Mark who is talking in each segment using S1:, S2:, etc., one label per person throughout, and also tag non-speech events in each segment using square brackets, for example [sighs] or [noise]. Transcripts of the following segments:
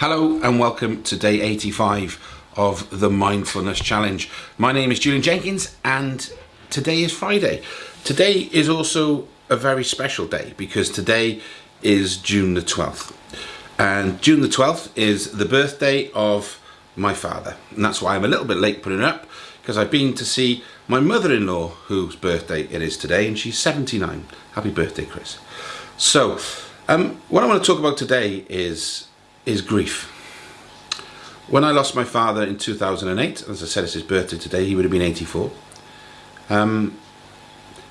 S1: Hello and welcome to day 85 of the Mindfulness Challenge. My name is Julian Jenkins and today is Friday. Today is also a very special day because today is June the 12th. And June the 12th is the birthday of my father. And that's why I'm a little bit late putting it up because I've been to see my mother-in-law whose birthday it is today and she's 79. Happy birthday, Chris. So, um, what I want to talk about today is is grief. When I lost my father in 2008, as I said, it's his birthday today, he would have been 84. Um,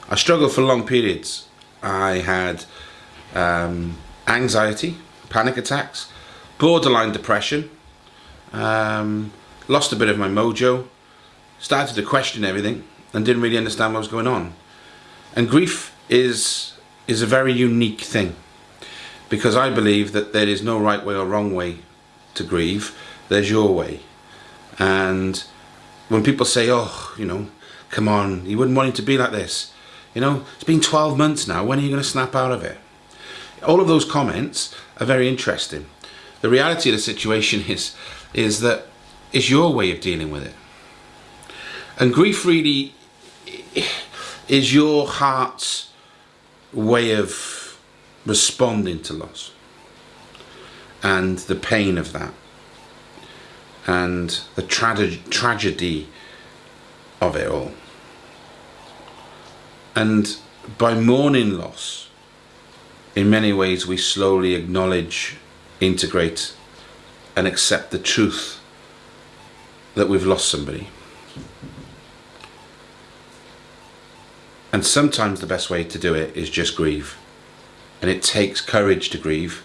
S1: I struggled for long periods. I had um, anxiety, panic attacks, borderline depression, um, lost a bit of my mojo, started to question everything and didn't really understand what was going on. And grief is, is a very unique thing because I believe that there is no right way or wrong way to grieve, there's your way. And when people say, oh, you know, come on, you wouldn't want it to be like this. You know, it's been 12 months now, when are you going to snap out of it? All of those comments are very interesting. The reality of the situation is, is that it's your way of dealing with it. And grief really is your heart's way of responding to loss and the pain of that and the tra tragedy of it all. And by mourning loss, in many ways we slowly acknowledge, integrate and accept the truth that we've lost somebody. And sometimes the best way to do it is just grieve. And it takes courage to grieve,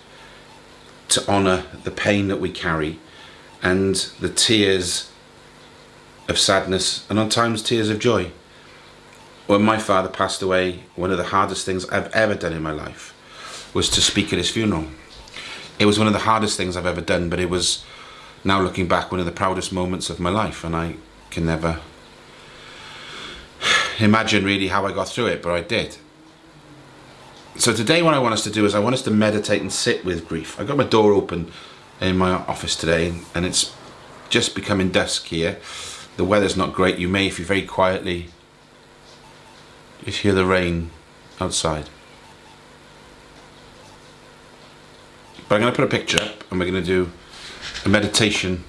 S1: to honour the pain that we carry and the tears of sadness and on times tears of joy. When my father passed away, one of the hardest things I've ever done in my life was to speak at his funeral. It was one of the hardest things I've ever done, but it was, now looking back, one of the proudest moments of my life and I can never [sighs] imagine really how I got through it, but I did. So today what I want us to do is I want us to meditate and sit with grief. I got my door open in my office today and it's just becoming dusk here. The weather's not great. You may, if you very quietly, just hear the rain outside. But I'm going to put a picture up and we're going to do a meditation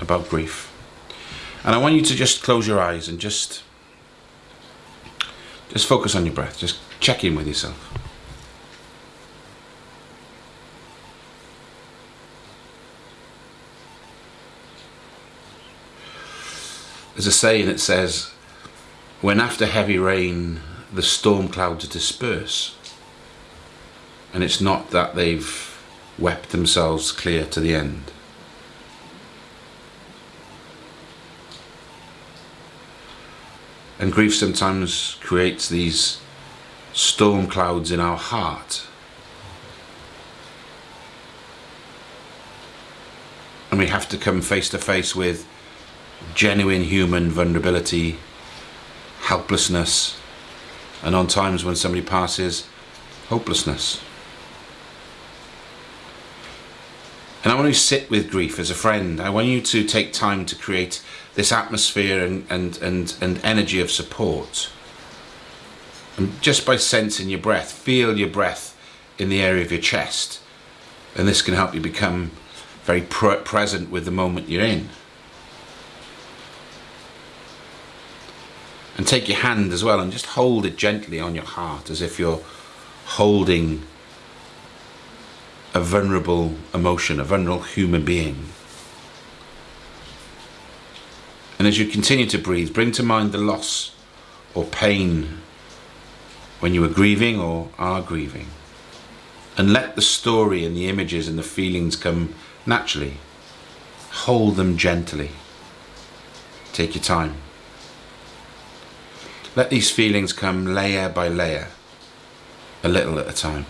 S1: about grief. And I want you to just close your eyes and just just focus on your breath. Just check in with yourself. There's a saying that says, when after heavy rain the storm clouds disperse, and it's not that they've wept themselves clear to the end. And grief sometimes creates these storm clouds in our heart. And we have to come face to face with genuine human vulnerability, helplessness, and on times when somebody passes, hopelessness. And I want you to sit with grief as a friend. I want you to take time to create this atmosphere and, and, and, and energy of support. And just by sensing your breath, feel your breath in the area of your chest. And this can help you become very present with the moment you're in. And take your hand as well and just hold it gently on your heart as if you're holding a vulnerable emotion, a vulnerable human being. And as you continue to breathe, bring to mind the loss or pain when you were grieving or are grieving. And let the story and the images and the feelings come naturally. Hold them gently. Take your time. Let these feelings come layer by layer, a little at a time.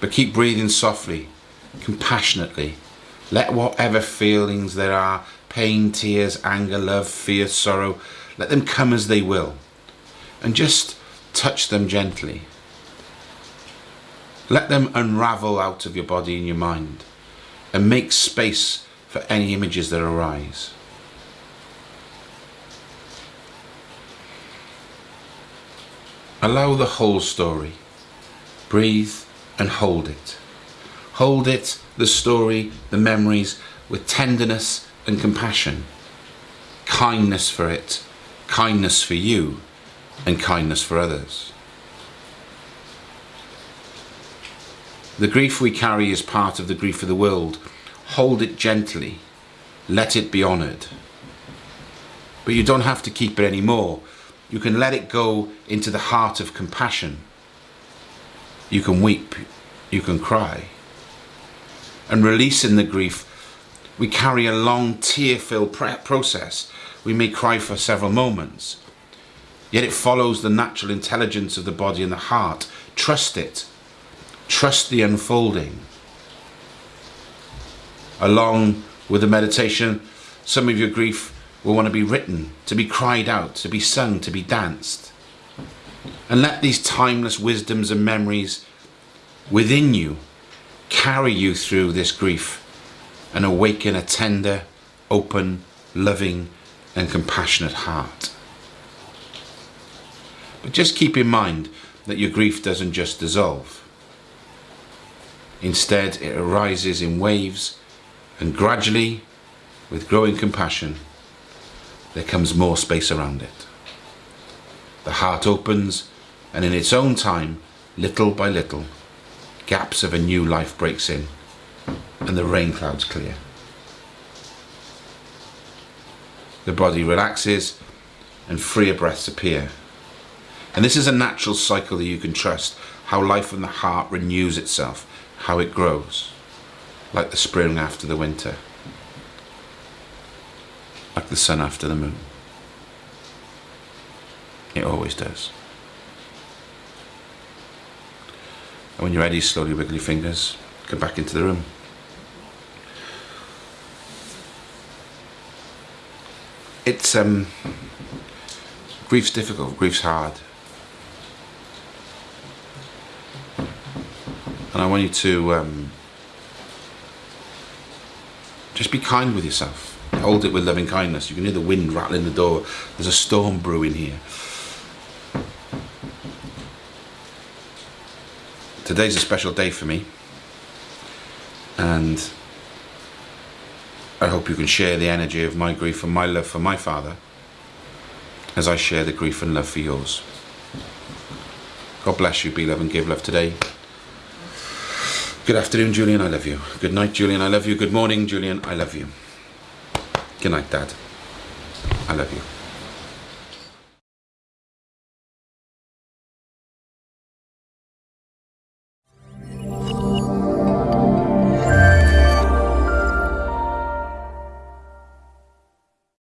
S1: But keep breathing softly, compassionately. Let whatever feelings there are, pain, tears, anger, love, fear, sorrow, let them come as they will. And just touch them gently. Let them unravel out of your body and your mind and make space for any images that arise. Allow the whole story. Breathe and hold it. Hold it, the story, the memories, with tenderness and compassion. Kindness for it, kindness for you, and kindness for others. The grief we carry is part of the grief of the world. Hold it gently. Let it be honoured. But you don't have to keep it anymore. You can let it go into the heart of compassion. You can weep. You can cry. And releasing the grief, we carry a long tear-filled process. We may cry for several moments. Yet it follows the natural intelligence of the body and the heart. Trust it. Trust the unfolding. Along with the meditation, some of your grief will want to be written, to be cried out, to be sung, to be danced. And let these timeless wisdoms and memories within you carry you through this grief and awaken a tender, open, loving and compassionate heart. But just keep in mind that your grief doesn't just dissolve. Instead, it arises in waves and gradually, with growing compassion, there comes more space around it. The heart opens and in its own time, little by little, gaps of a new life breaks in and the rain clouds clear. The body relaxes and freer breaths appear. And this is a natural cycle that you can trust, how life from the heart renews itself, how it grows, like the spring after the winter, like the sun after the moon. It always does. And when you're ready, slowly wiggle your fingers, come back into the room. It's, um, grief's difficult, grief's hard. And I want you to um, just be kind with yourself. Hold it with loving kindness. You can hear the wind rattling the door. There's a storm brewing here. today's a special day for me and I hope you can share the energy of my grief and my love for my father as I share the grief and love for yours. God bless you, be love and give love today. Good afternoon, Julian, I love you. Good night, Julian, I love you. Good morning, Julian, I love you. Good night, Dad. I love you.